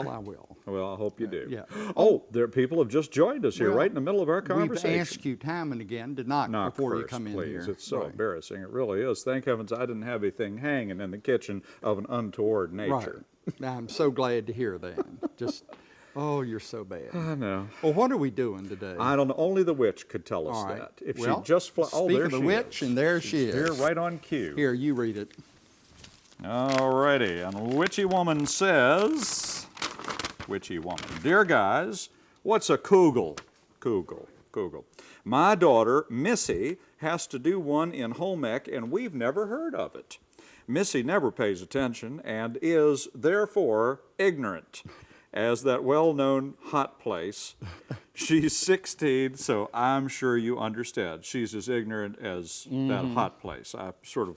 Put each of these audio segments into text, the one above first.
Well, I will. Well, I hope you uh, do. yeah. Oh, there, people have just joined us here, Well, right in the middle of our conversation. We've asked you time and again to knock, Knock before you first, come in please. here. It's so Right. embarrassing. It really is. Thank heavens I didn't have anything hanging in the kitchen of an untoward nature. Right. I'm so glad to hear that. Just, oh, you're so bad. I know. Well, what are we doing today? I don't know. Only the witch could tell us All right. that. If Well, she just fly, oh, there of the she witch, is. and there she She's Here, is. right on cue. Here, you read it. Alrighty, and Witchy Woman says, Witchy Woman, Dear guys, what's a kugel? Kugel, kugel. My daughter, Missy, has to do one in home ec, and we've never heard of it. Missy never pays attention and is, therefore, ignorant. As that well known hot place, she's 16, so I'm sure you understand. She's as ignorant as that mm-hmm. hot place. I sort of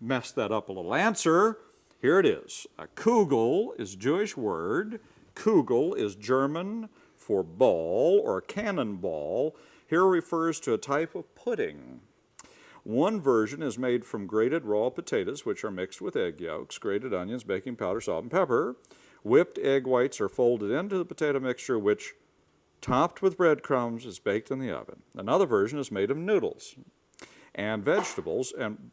messed that up a little. Answer here it is. A kugel is a Jewish word. Kugel is German for ball or cannonball. Here refers to a type of pudding. One version is made from grated raw potatoes, which are mixed with egg yolks, grated onions, baking powder, salt, and pepper. Whipped egg whites are folded into the potato mixture, which, topped with breadcrumbs, is baked in the oven. Another version is made of noodles and vegetables, and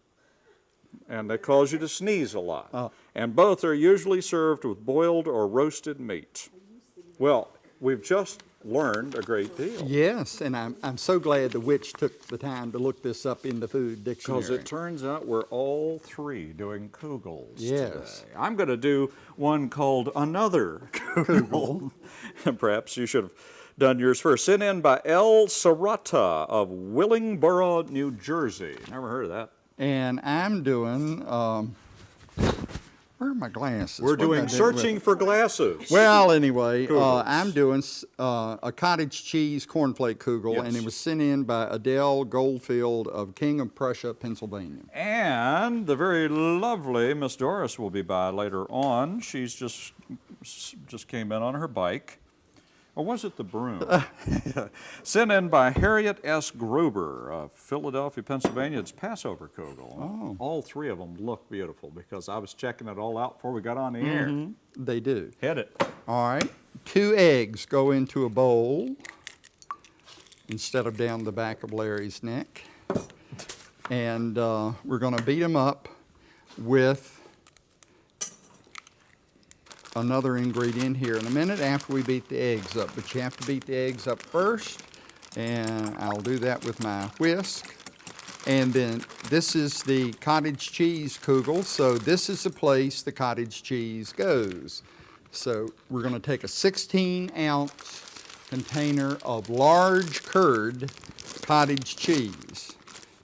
and they cause you to sneeze a lot. Oh. And both are usually served with boiled or roasted meat. Well, we've just learned a great deal. Yes, and I'm, I'm so glad the witch took the time to look this up in the food dictionary. Because it turns out we're all three doing kugels Yes. today. I'm going to do one called Another Kugel. and perhaps you should have done yours first. Sent in by El Sarata of Willingboro, New Jersey. Never heard of that. And I'm doing, um, where are my glasses? We're What doing Searching for Glasses. Well, anyway, uh, I'm doing uh, a cottage cheese cornflake kugel, and it was sent in by Adele Goldfield of King of Prussia, Pennsylvania. And the very lovely Miss Doris will be by later on. She's just just came in on her bike. Or was it the broom? Sent in by Harriet S. Gruber of Philadelphia, Pennsylvania. It's Passover Kugel. Oh. All three of them look beautiful because I was checking it all out before we got on the air. They do. Hit it. All right. Two eggs go into a bowl instead of down the back of Larry's neck. And uh, we're going to beat them up with another ingredient here in a minute after we beat the eggs up. But you have to beat the eggs up first. And I'll do that with my whisk. And then this is the cottage cheese kugel. So this is the place the cottage cheese goes. So we're going to take a 16 ounce container of large curd cottage cheese.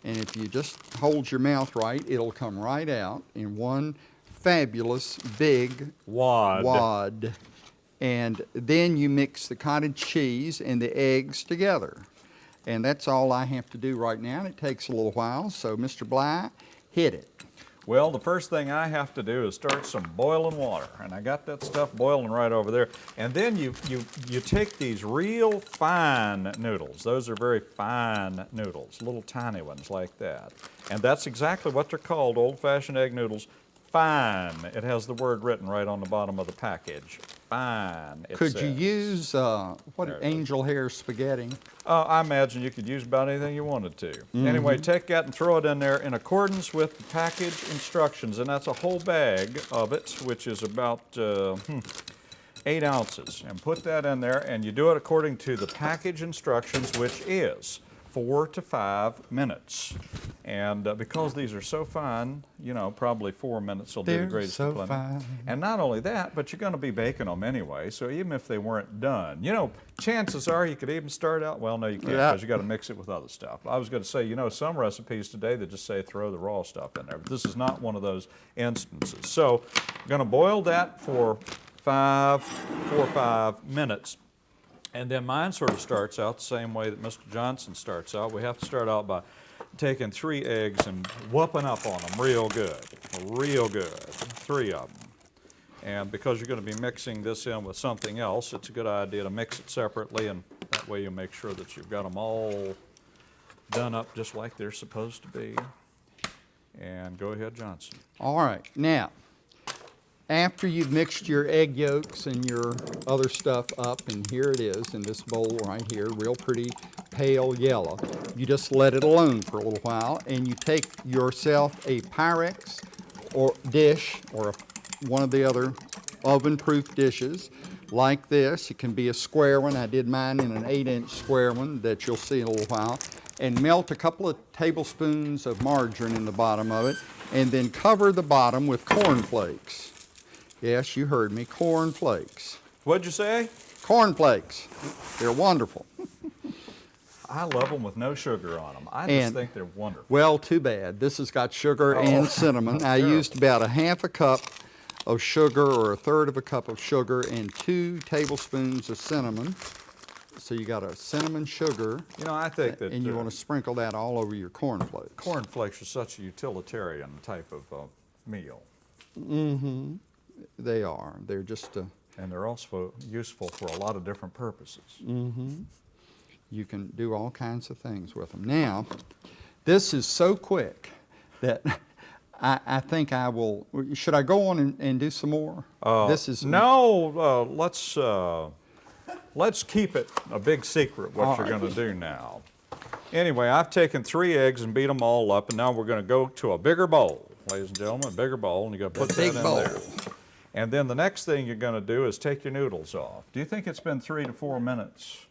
And if you just hold your mouth right, it'll come right out in one fabulous big Wad. wad. And then you mix the cottage cheese and the eggs together. And that's all I have to do right now, and it takes a little while. So, Mr. Bly, hit it. Well, the first thing I have to do is start some boiling water, and I got that stuff boiling right over there. And then you you you take these real fine noodles. Those are very fine noodles, little tiny ones like that. And that's exactly what they're called, old-fashioned egg noodles. Fine. It has the word written right on the bottom of the package. Fine. it Could you use, uh, what, There angel hair spaghetti? Uh, I imagine you could use about anything you wanted to. Anyway, take that and throw it in there in accordance with the package instructions, and that's a whole bag of it, which is about uh, hmm, eight ounces. And put that in there, and you do it according to the package instructions, which is four to five minutes. And uh, because these are so fine, you know, probably four minutes will do the They're greatest so fine. And not only that, but you're going to be baking them anyway, so even if they weren't done, you know, chances are you could even start out, well, no, you can't, Yeah. because you got to mix it with other stuff. I was going to say, you know, some recipes today that just say throw the raw stuff in there, but this is not one of those instances. So I'm going to boil that for five, four or five minutes. And then mine sort of starts out the same way that Mr. Johnson starts out. We have to start out by taking three eggs and whooping up on them real good, real good, three of them. And because you're going to be mixing this in with something else, it's a good idea to mix it separately, and that way you make sure that you've got them all done up just like they're supposed to be. And go ahead, Johnson. All right, now, after you've mixed your egg yolks and your other stuff up, and here it is in this bowl right here, real pretty pale yellow, you just let it alone for a little while, and you take yourself a Pyrex or dish or a, one of the other oven-proof dishes like this. It can be a square one. I did mine in an eight-inch square one that you'll see in a little while. And melt a couple of tablespoons of margarine in the bottom of it, and then cover the bottom with corn flakes. Yes, you heard me, corn flakes. What'd you say? Corn flakes. They're wonderful. I love them with no sugar on them. I just And- think they're wonderful. Well, too bad. This has got sugar and cinnamon. I terrible. used about a half a cup of sugar or a third of a cup of sugar and two tablespoons of cinnamon. So you got a cinnamon sugar, You know, I think that and you uh, want to sprinkle that all over your cornflakes. cornflakes are such a utilitarian type of uh, meal, They are. They're just, uh, and they're also useful for a lot of different purposes. you can do all kinds of things with them. Now, this is so quick that I, I think I will, should I go on and, and do some more? Uh, This is. no. Uh, let's uh, let's keep it a big secret what All you're right. going to do now. Anyway, I've taken three eggs and beat them all up, and now we're going to go to a bigger bowl, ladies and gentlemen, a bigger bowl, and you're going to put that big in bowl. there. And then the next thing you're going to do is take your noodles off. Do you think it's been three to four minutes?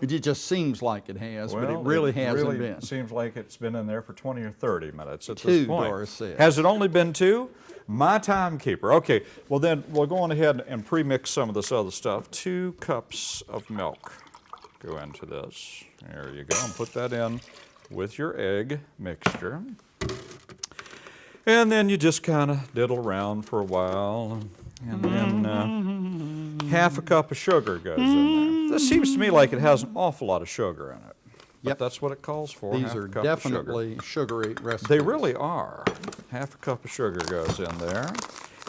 It just seems like it has, but it really hasn't really been. Seems like it's been in there for 20 or 30 minutes at Two, this point. Doris said. Has it only been two? My timekeeper. Okay, well then we'll go on ahead and pre-mix some of this other stuff. Two cups of milk go into this. There you go, and put that in with your egg mixture. And then you just kind of diddle around for a while, and then uh, half a cup of sugar goes in there. This seems to me like it has an awful lot of sugar in it. But Yep. that's what it calls for. These half a are of sugar. definitely sugary recipes. They really are. Half a cup of sugar goes in there,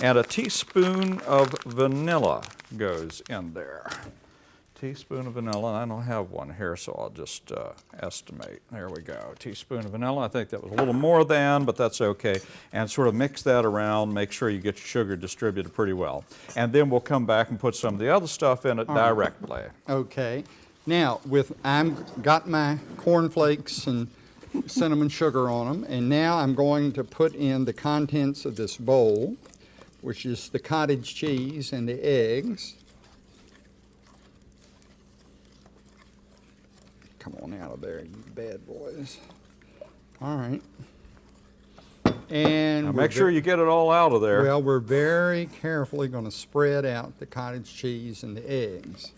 and a teaspoon of vanilla goes in there. Teaspoon of vanilla, I don't have one here, so I'll just uh, estimate. There we go. Teaspoon of vanilla. I think that was a little more than, but that's okay. And sort of mix that around. Make sure you get your sugar distributed pretty well. And then we'll come back and put some of the other stuff in it directly. Okay. Now, with, I'm, got my cornflakes and cinnamon sugar on them, and now I'm going to put in the contents of this bowl, which is the cottage cheese and the eggs. Come on out of there, you bad boys. All right. And Now make sure you get it all out of there. Well, we're very carefully going to spread out the cottage cheese and the eggs.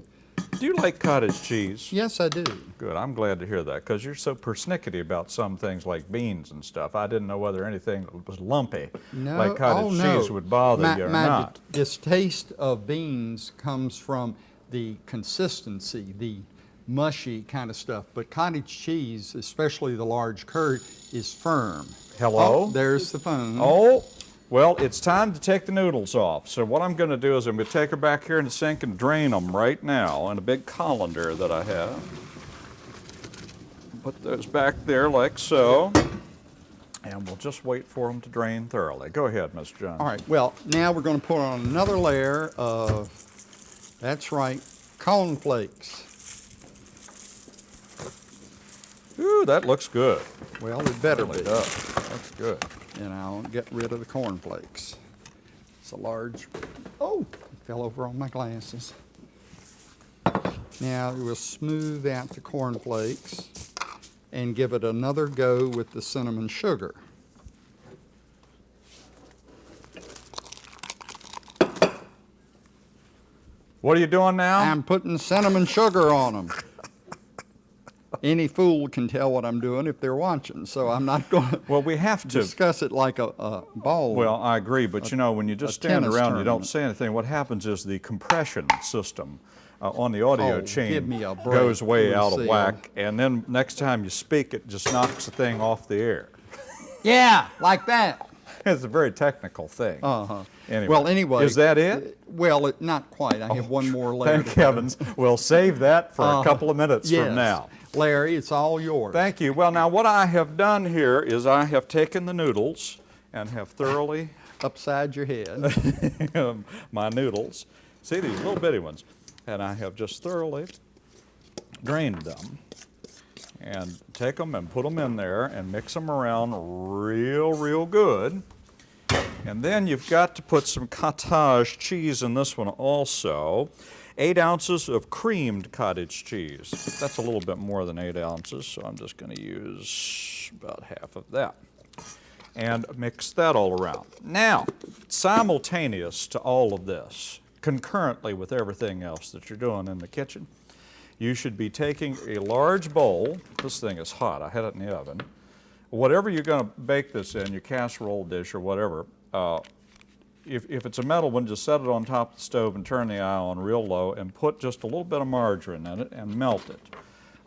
Do you like cottage cheese? Yes, I do. Good. I'm glad to hear that because you're so persnickety about some things like beans and stuff. I didn't know whether anything that was lumpy, No, like cottage oh, no. cheese, would bother my, you or my not. di- distaste of beans comes from the consistency, the mushy kind of stuff. But cottage cheese, especially the large curd, is firm. Hello? Oh, there's the phone. Oh, well, it's time to take the noodles off. So what I'm going to do is I'm going to take her back here in the sink and drain them right now in a big colander that I have. Put those back there like so. And we'll just wait for them to drain thoroughly. Go ahead, Miss Jones. All right. Well, now we're going to put on another layer of, that's right, cornflakes. Ooh, that looks good. Well, it better be. does. Looks good. And I'll get rid of the cornflakes. It's a large, oh, it fell over on my glasses. Now we'll smooth out the cornflakes and give it another go with the cinnamon sugar. What are you doing now? I'm putting cinnamon sugar on them. Any fool can tell what I'm doing if they're watching, so I'm not going to well, we have to. discuss it like a, a ball. Well, I agree, but you know, when you just stand around and you don't say anything, what happens is the compression system uh, on the audio Oh, chain give me a break, goes way out of whack, and then next time you speak, it just knocks the thing off the air. yeah, like that. It's a very technical thing. Uh-huh. Anyway, Well, anyway. is that it? uh, Well, it, not quite. I have one more layer. Thank heavens. We'll save that for a Uh, couple of minutes yes. from now. Larry, it's all yours. Thank you. Well, now what I have done here is I have taken the noodles and have thoroughly upside your head. my noodles. See these little bitty ones? And I have just thoroughly drained them. And take them and put them in there and mix them around real, real good. And then you've got to put some cottage cheese in this one also. Eight ounces of creamed cottage cheese. That's a little bit more than eight ounces, so I'm just going to use about half of that. And mix that all around. Now, simultaneous to all of this, concurrently with everything else that you're doing in the kitchen, you should be taking a large bowl. This thing is hot. I had it in the oven. Whatever you're going to bake this in, your casserole dish or whatever, uh, if, if it's a metal one, just set it on top of the stove and turn the eye on real low and put just a little bit of margarine in it and melt it.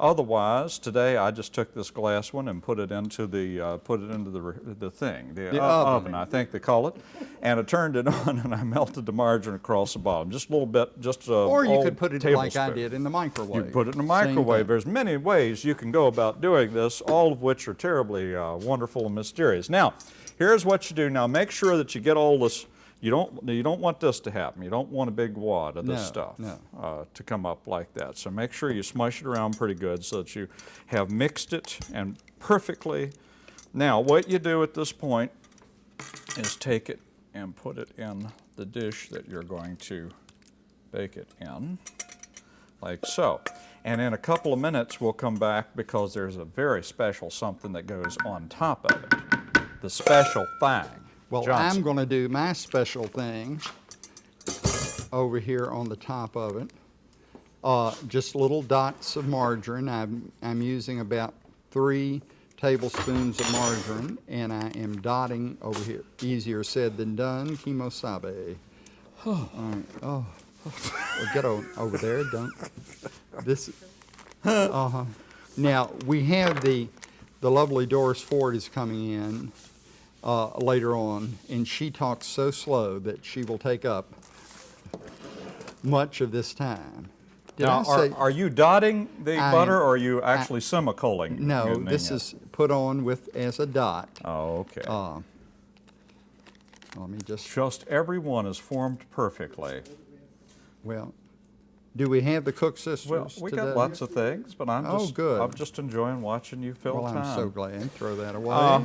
Otherwise, today I just took this glass one and put it into the uh, put it into the the thing, the, The oven. oven, I think they call it, and I turned it on and I melted the margarine across the bottom, just a little bit, just a Or you could put it like I did in the microwave. You put it in the microwave. There's many ways you can go about doing this, all of which are terribly uh, wonderful and mysterious. Now, here's what you do. Now, make sure that you get all this. You don't. You don't want this to happen. You don't want a big wad of this No, stuff no. uh, to come up like that. So make sure you smush it around pretty good so that you have mixed it and perfectly. Now, what you do at this point is take it and put it in the dish that you're going to bake it in like so. And in a couple of minutes, we'll come back because there's a very special something that goes on top of it. The special thing. Well, Johnson. I'm going to do my special thing over here on the top of it. Uh, just little dots of margarine. I'm, I'm using about three tablespoons of margarine, and I am dotting over here. Easier said than done. Kimosabe. All right. Oh, well, get on, over there. Don't. This. Uh huh. Now we have the the lovely Doris Ford is coming in uh, later on, and she talks so slow that she will take up much of this time. Did now, I are, are you dotting the I butter or are you actually semicolon? no? This is put on with as a dot. Oh, okay. Uh, let me just. Just every one is formed perfectly. Well, do we have the Cook sisters Well, we today? got lots of things, but I'm Oh, just good. I'm just enjoying watching you fill Well, time. I'm so glad. Throw that away. Uh,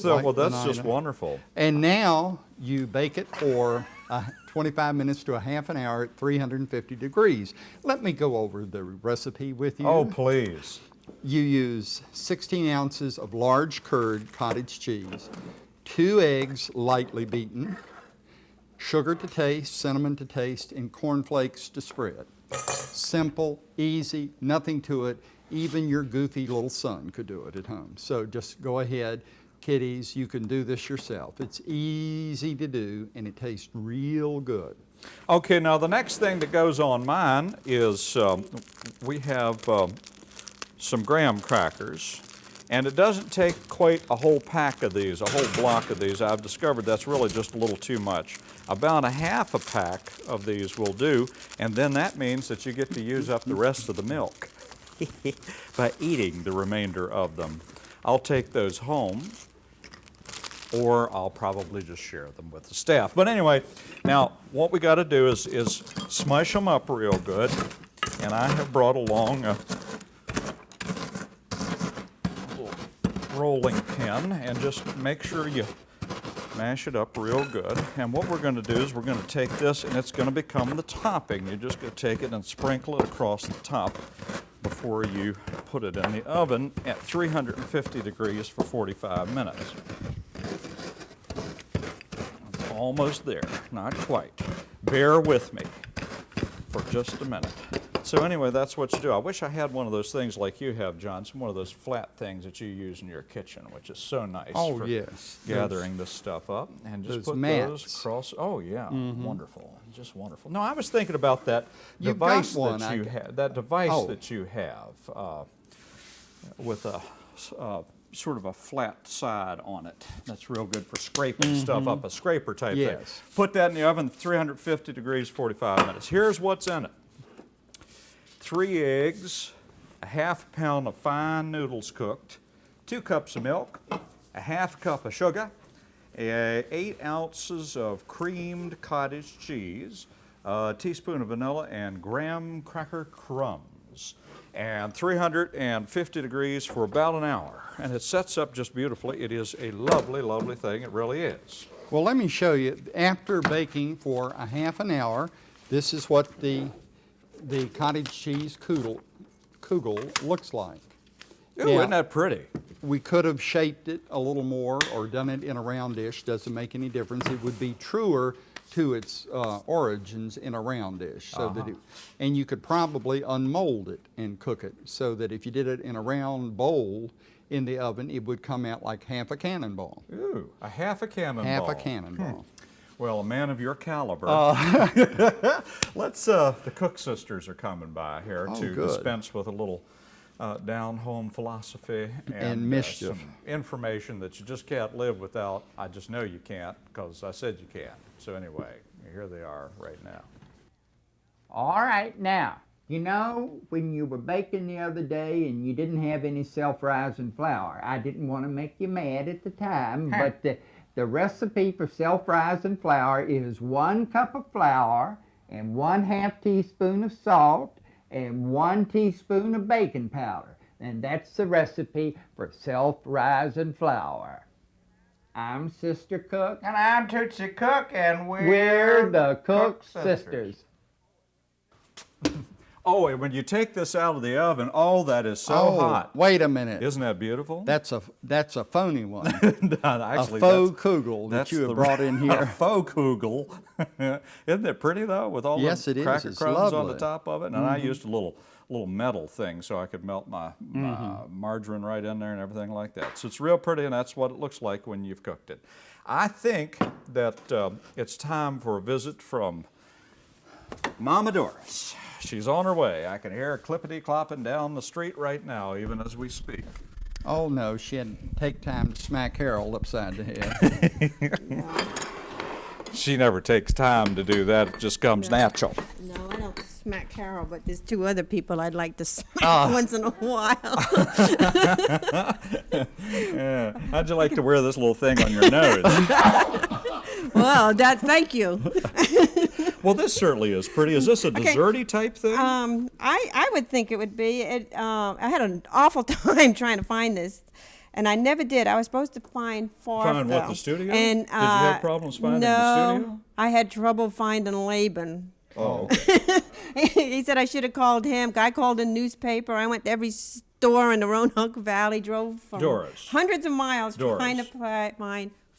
so, Like well, that's just wonderful. And now you bake it for uh, 25 minutes to a half an hour at 350 degrees. Let me go over the recipe with you. Oh, please. You use 16 ounces of large curd cottage cheese, two eggs lightly beaten, sugar to taste, cinnamon to taste, and cornflakes to spread. Simple, easy, nothing to it. Even your goofy little son could do it at home. So just go ahead, kiddies, you can do this yourself. It's easy to do and it tastes real good. Okay, now the next thing that goes on mine is um, we have um, some graham crackers, and it doesn't take quite a whole pack of these, a whole block of these. I've discovered that's really just a little too much. About a half a pack of these will do, and then that means that you get to use up the rest of the milk by eating the remainder of them. I'll take those home or I'll probably just share them with the staff. But anyway, now what we got to do is, is smush them up real good. And I have brought along a rolling pin and just make sure you mash it up real good. And what we're going to do is we're going to take this and it's going to become the topping. You're just going to take it and sprinkle it across the top before you put it in the oven at 350 degrees for 45 minutes. It's almost there, not quite. Bear with me for just a minute. So anyway, that's what you do. I wish I had one of those things like you have, Johnson, one of those flat things that you use in your kitchen, which is so nice Oh, for yes. gathering this stuff up. And just those put those mats. Mm-hmm. across. Oh, yeah, wonderful. Just wonderful. No, I was thinking about that got device one, that you have, that device Oh. that you have uh, with a. uh, sort of a flat side on it. That's real good for scraping stuff up, a scraper type thing. Yes. Put that in the oven, 350 degrees, 45 minutes. Here's what's in it. Three eggs, a half pound of fine noodles cooked, two cups of milk, a half cup of sugar, eight ounces of creamed cottage cheese, a teaspoon of vanilla, and graham cracker crumbs. And 350 degrees for about an hour. And it sets up just beautifully. It is a lovely, lovely thing. It really is. Well, let me show you. After baking for a half an hour, this is what the, the cottage cheese kugel, kugel looks like. Ooh, Now, isn't that pretty? We could have shaped it a little more or done it in a round dish, doesn't make any difference. It would be truer to its uh, origins in a round dish. So that it, and you could probably unmold it and cook it so that if you did it in a round bowl in the oven, it would come out like half a cannonball. Ooh, a half a cannonball. Half a cannonball. Well, a man of your caliber. Uh. Let's, uh, the Cook sisters are coming by here Oh, to good. dispense with a little uh, down home philosophy and, And uh, mischief. some information that you just can't live without. I just know you can't because I said you can't. So, anyway, here they are right now. All right, now, you know, when you were baking the other day and you didn't have any self rising flour, I didn't want to make you mad at the time, but the, recipe for self rising flour is one cup of flour and one half teaspoon of salt and one teaspoon of baking powder. And that's the recipe for self rising flour. I'm Sister Cook. And I'm Tootsie Cook, and we're, We're the Cook sisters. Oh, and when you take this out of the oven, oh, that is so oh, hot. wait a minute. Isn't that beautiful? That's a that's a phony one. Actually, a faux that's- kugel that you have the- brought in here. a faux kugel. Isn't it pretty though, with all Yes, the cracker crumbs on the lovely. Mm-hmm. top of it? And I used a little little metal thing so I could melt my, my Mm-hmm. margarine right in there and everything like that. So it's real pretty, and that's what it looks like when you've cooked it. I think that um, it's time for a visit from Mama Doris. She's on her way. I can hear her clippity clopping down the street right now, even as we speak. oh no, she had to take time to smack Harold upside the head. She never takes time to do that. It just comes natural. No, I don't smack Harold, but there's two other people I'd like to smack Ah. once in a while. Yeah. How'd you like to wear this little thing on your nose? well, that thank you. Well, this certainly is pretty. Is this a desserty type thing? Um, I I would think it would be. It. Um, I had an awful time trying to find this. And I never did. I was supposed to find four. Find what, the studio? And Did you have uh, problems finding the studio? no. I had trouble finding Laban. oh, okay. he said I should have called him. I called a newspaper. I went to every store in the Roanoke Valley, drove from Doris. hundreds of miles trying to Doris.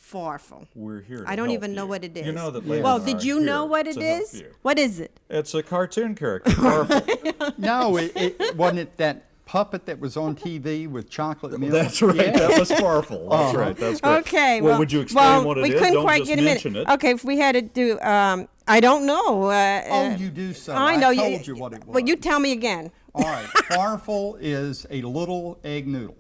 Fi- find Farfel. We're here. To I don't help even know what it is. You know that. Yeah. Well, did you know what it to help is? you. What is it? It's a cartoon character. Garfield. no, it, it wasn't it that puppet that was on TV with chocolate milk. That's right. Yeah. That was Farfel. That's right. That's great. Okay. Well, Well, would you explain well, what it we is? couldn't Don't quite just get a minute. it. Okay, if we had to do, um, I don't know. Uh, Oh, uh, you do so. I I know told you what it was. But you tell me again. All right, farfel is a little egg noodle.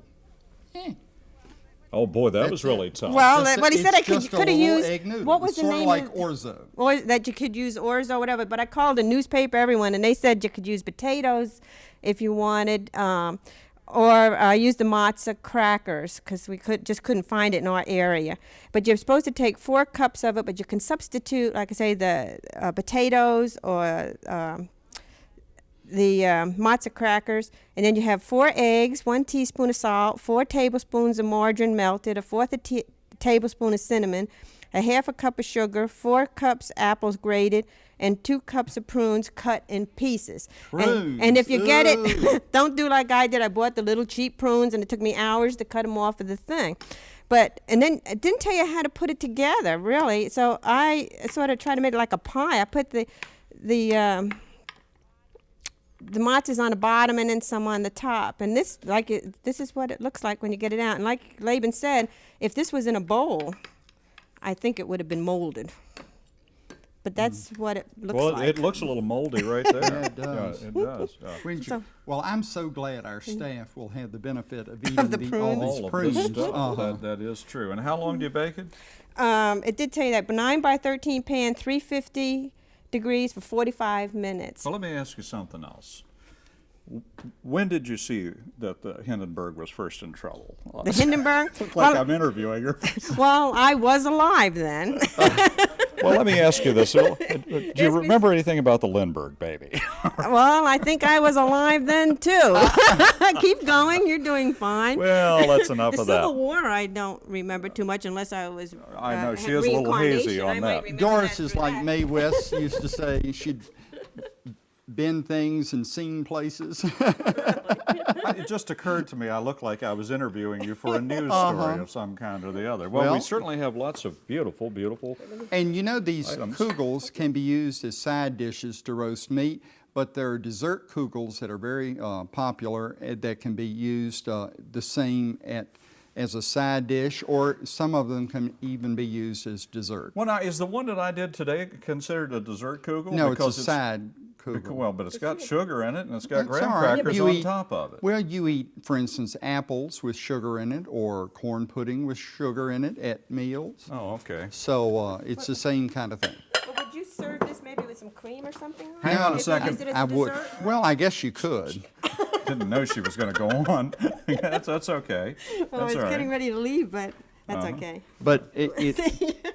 Oh boy, that was That's it. really tough. Well, Just a- but he said I could could have used egg what was It's the sort of name like of, orzo. or that you could use orzo whatever. But I called a newspaper, everyone, and they said you could use potatoes if you wanted, um, or uh, use the matzah crackers because we could just couldn't find it in our area. But you're supposed to take four cups of it, but you can substitute, like I say, the uh, potatoes or um, the um, matzah crackers, and then you have four eggs, one teaspoon of salt, four tablespoons of margarine melted, a fourth a t- tablespoon of cinnamon, a half a cup of sugar, four cups apples grated, and two cups of prunes cut in pieces. And, and if you get it, don't do like I did. I bought the little cheap prunes, and it took me hours to cut them off of the thing. But and then it didn't tell you how to put it together, really. So I sort of tried to make it like a pie. I put the the um, the matzah's on the bottom and then some on the top. And this, like, it, this is what it looks like when you get it out. And like Laban said, if this was in a bowl, I think it would have been molded. But that's what it looks well, like. it looks a little moldy right there. Yeah, it does. it does. yeah. You- So- well, I'm so glad our staff will have the benefit of eating the the, prunes. all All these of prunes. this stuff. Uh-huh. That, that is true. And how long do you bake it? um, it did tell you that, but 9 by 13 pan, 350 degrees for 45 minutes. Well, let me ask you something else. When did you see that the Hindenburg was first in trouble? The Hindenburg. Look like well, I'm interviewing her. well, I was alive then. well, let me ask you this. Do you remember anything about the Lindbergh baby? well, I think I was alive then too. Keep going. You're doing fine. well, that's enough the of Civil that. War, I don't remember too much unless I was. I uh, know, she is a little hazy reincarnation. on I that. Doris that is like that. Mae West used to say, she'd been things and seen places. it just occurred to me I looked like I was interviewing you for a news story of some kind or the other. Well, we Uh-huh. Certainly have lots of beautiful, beautiful. And you know, these Items. kugels can be used as side dishes to roast meat, but there are dessert kugels that are very uh, popular uh, that can be used uh, the same at, as a side dish, or some of them can even be used as dessert. Well, now, is the one that I did today considered a dessert kugel? No, it's because a side bec- Well, but it's got sugar in it and it's got That's graham all right. crackers on eat- top of it. Well, you eat, for instance, apples with sugar in it, or corn pudding with sugar in it at meals. Oh, okay. So uh, it's the same kind of thing. Well, would you serve this maybe with some cream or something? Hang on a If second. used it as I a would. dessert? Well, I guess you could. Didn't know she was going to go on. that's, that's okay. Well, I was all right. getting ready to leave, but that's Uh-huh. okay. But it, it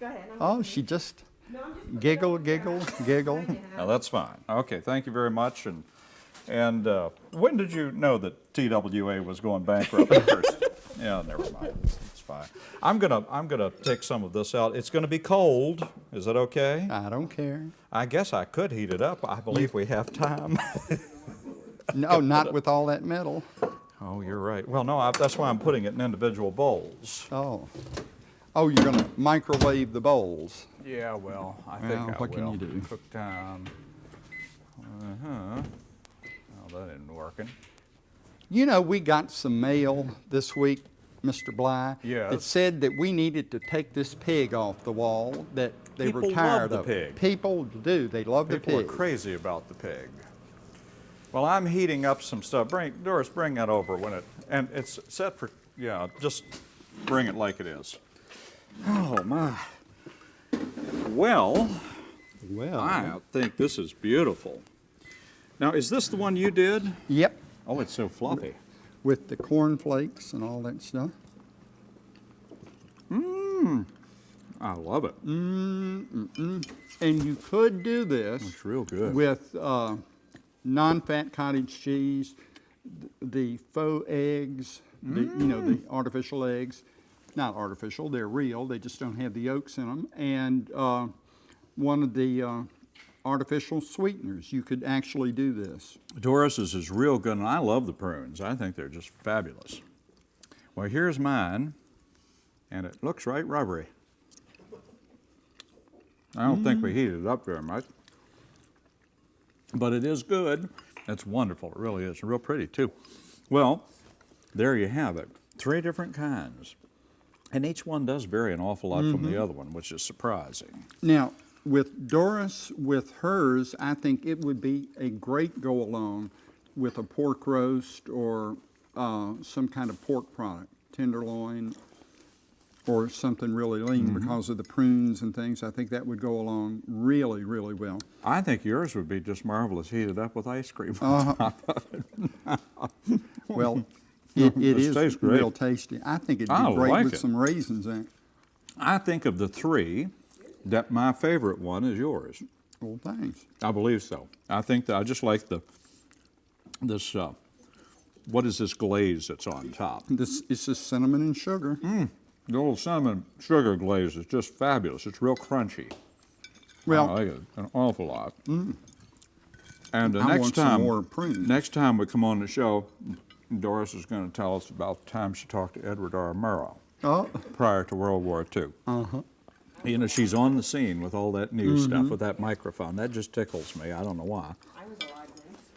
Go ahead. I'm- oh, she just no, I'm just giggle, giggle, giggle. Now, that's fine. Okay, thank you very much. And, and uh, when did you know that TWA was going bankrupt first? Yeah, never mind. It's, it's fine. I'm gonna I'm gonna take some of this out. It's gonna be cold. Is that okay? I don't care. I guess I could heat it up. I believe we have time. No, not with all that metal. oh, you're right. Well, no, I, that's why I'm putting it in individual bowls. Oh. Oh, you're gonna microwave the bowls. Yeah, well, I think Well, I what can will. you do? Cook time. Uh-huh. Oh, that isn't working. You know, we got some mail this week, Mr. Bly. Yes. That said that we needed to take this pig off the wall, that they People were love tired the of it. pig. People do, they love the pig. People are crazy about the pig. Well, I'm heating up some stuff. Bring, Doris, bring that over when it, and it's set for, yeah, just bring it like it is. Oh, my. Well, Well. I think this is beautiful. Now, is this the one you did? Yep, Oh, it's so fluffy. with the corn flakes and all that stuff. Mmm. I love it. Mm-mm. And you could do this. It's real good. with uh, non-fat cottage cheese, the faux eggs, the, you know, the artificial eggs. Not artificial, they're real, they just don't have the yolks in them. And uh, one of the uh, artificial sweeteners, you could actually do this. Doris's is real good, and I love the prunes. I think they're just fabulous. Well, here's mine, and it looks right rubbery. I don't think we heated it up very much, but it is good. It's wonderful. It really is. Real pretty, too. Well, there you have it. Three different kinds. And each one does vary an awful lot from the mm-hmm. other one, which is surprising. Now, with Doris, with hers, I think it would be a great go-along with a pork roast or uh, some kind of pork product, tenderloin, or something really lean mm-hmm. because of the prunes and things. I think that would go along really, really well. I think yours would be just marvelous heated up with ice cream. Uh-huh. Well, it, it is tastes great. real tasty. I think it'd I be great like with it. some raisins in it. I think of the three, that my favorite one is yours. Well, thanks. I believe so. I think that I just like the this. Uh, what is this glaze that's on top? This is just cinnamon and sugar. The old cinnamon sugar glaze is just fabulous. It's real crunchy. Well, I like it an awful lot. And the I next time, next time we come on the show, Doris is going to tell us about the time she talked to Edward R. Murrow oh, prior to World War II. uh-huh. You know, she's on the scene with all that new stuff with that microphone. That just tickles me. I don't know why.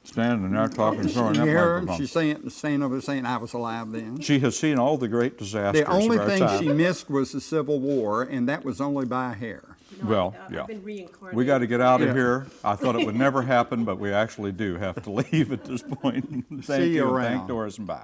Standing there talking, throwing You that hear her? microphone. She's saying, saying over saying I was alive then. She has seen all the great disasters The only of our thing time. she missed was the Civil War, and that was only by a hair. Well, uh, I've yeah. been reincarnated. We got to get out of Yeah. here. I thought it would never happen, but we actually do have to leave at this point. Thank See you you. around. Thank Doris and bye.